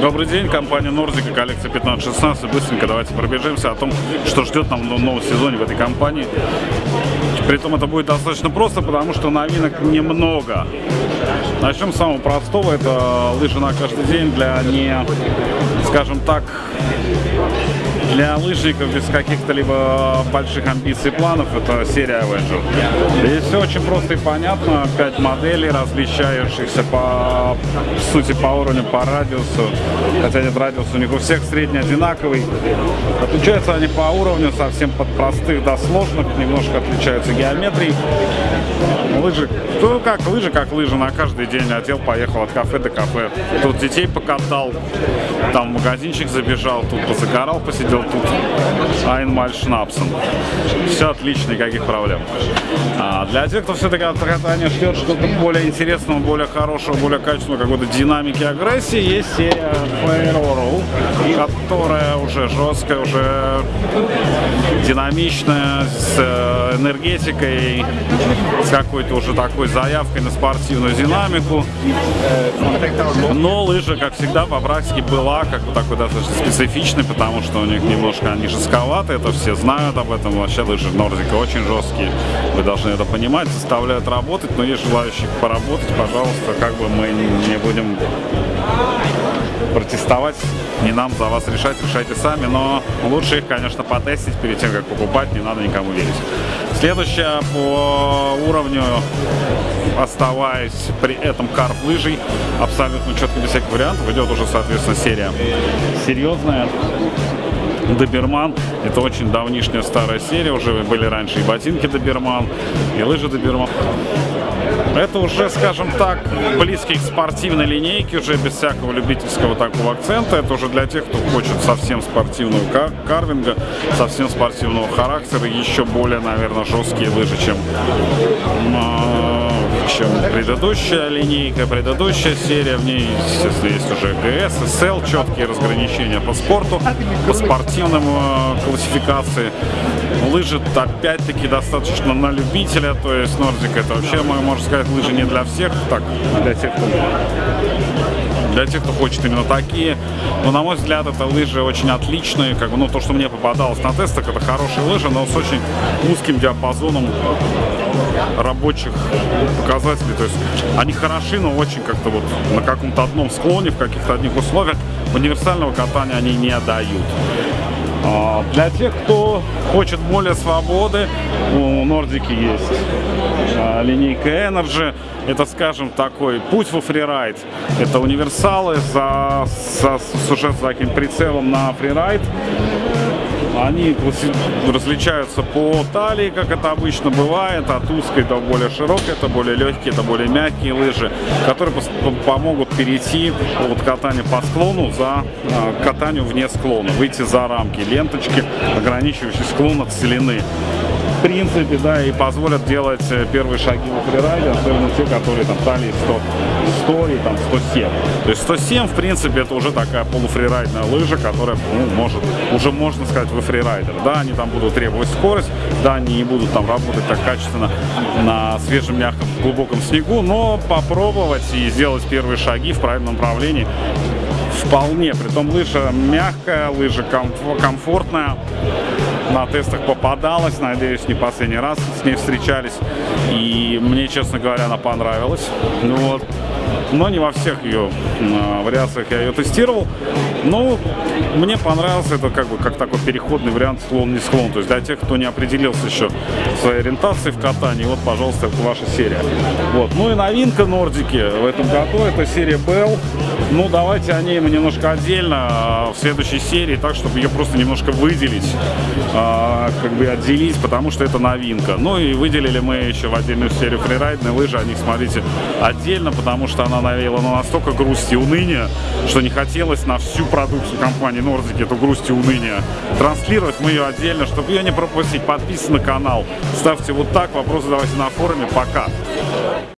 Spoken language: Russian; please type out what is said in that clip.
Добрый день, компания Нордика, коллекция 15-16. Быстренько давайте пробежимся о том, что ждет нам в новом сезоне в этой компании. Притом это будет достаточно просто, потому что новинок немного. Начнем с самого простого. Это лыжи на каждый день для не, скажем так, для лыжников без каких-то либо больших амбиций и планов это серия Avenger. Здесь все очень просто и понятно. Пять моделей, различающихся по сути, по уровню, по радиусу. Хотя нет, радиус у них у всех средний одинаковый. Отличаются они по уровню совсем от простых до сложных. Немножко отличаются геометрией. Лыжи, ну как лыжи, как лыжи. На каждый день одел, поехал от кафе до кафе. Тут детей покатал, там в магазинчик забежал, тут позагорал, посидел тут Айнмаль Шнапсен. Все отлично, никаких проблем. А для тех, кто все-таки от катания ждет что-то более интересного, более хорошего, более качественного, какой-то динамики агрессии, есть серия Fair которая уже жесткая, уже динамичная, с э, энергетикой, с какой-то уже такой заявкой на спортивную динамику. Но лыжа, как всегда, по практике была как бы такой достаточно специфичной, потому что у них немножко они жестковаты, это все знают об этом. Вообще лыжи Нордика очень жесткие, вы должны это понимать, заставляют работать, но есть желающие поработать, пожалуйста, как бы мы не будем протестовать, не нам за вас решать, решайте сами, но лучше их, конечно, потестить перед тем, как покупать, не надо никому верить. Следующая по уровню, оставаясь при этом карп лыжей, абсолютно четко без всяких вариантов, идет уже, соответственно, серия серьезная. Доберман. Это очень давнишняя старая серия, уже были раньше и ботинки Доберман, и лыжи Доберман. Это уже, скажем так, близкий к спортивной линейке, уже без всякого любительского такого акцента. Это уже для тех, кто хочет совсем спортивного кар карвинга, совсем спортивного характера, еще более, наверное, жесткие лыжи, чем чем предыдущая линейка, предыдущая серия. В ней, естественно, есть уже ГС, СЛ, четкие разграничения по спорту, по спортивным э, классификации. Лыжи, опять-таки, достаточно на любителя, то есть Нордик это вообще, можно сказать, лыжи не для всех, так, для тех, кто для тех, кто хочет именно такие. Но, на мой взгляд, это лыжи очень отличные. Как бы, ну, то, что мне попадалось на тестах, это хорошие лыжи, но с очень узким диапазоном рабочих показателей. То есть они хороши, но очень как-то вот на каком-то одном склоне, в каких-то одних условиях. Универсального катания они не дают. А, для тех, кто хочет более свободы, у Нордики есть а, линейка Energy. Это, скажем, такой путь во фрирайд. Это универсалы за, за, с уже с таким прицелом на фрирайд. Они различаются по талии, как это обычно бывает, от узкой до более широкой, это более легкие, это более мягкие лыжи, которые помогут перейти от катания по склону за а, катанию вне склона, выйти за рамки. Ленточки, ограничивающие склон от целины в принципе, да, и позволят делать э, первые шаги в фрирайде, особенно те, которые там талии 100, 100 и там 107. То есть 107, в принципе, это уже такая полуфрирайдная лыжа, которая, ну, может, уже можно сказать, вы фрирайдер. Да, они там будут требовать скорость, да, они не будут там работать так качественно на свежем, мягком, глубоком снегу, но попробовать и сделать первые шаги в правильном направлении вполне. Притом лыжа мягкая, лыжа комфортная на тестах попадалась, надеюсь, не последний раз с ней встречались. И мне, честно говоря, она понравилась. Ну вот. Но не во всех ее э, вариациях я ее тестировал. Но мне понравился это как бы как такой переходный вариант склон не склон. То есть для тех, кто не определился еще своей ориентации в катании, вот, пожалуйста, это ваша серия. Вот. Ну и новинка Нордики в этом году это серия Bell. Ну, давайте о ней немножко отдельно а, в следующей серии, так, чтобы ее просто немножко выделить, а, как бы отделить, потому что это новинка. Ну и выделили мы еще в отдельную серию фрирайдные лыжи, о них смотрите отдельно, потому что она навела на настолько грусть и уныния, что не хотелось на всю продукцию компании Nordic эту грусть и уныние транслировать. Мы ее отдельно, чтобы ее не пропустить. Подписывайтесь на канал, ставьте вот так, вопросы давайте на форуме. Пока!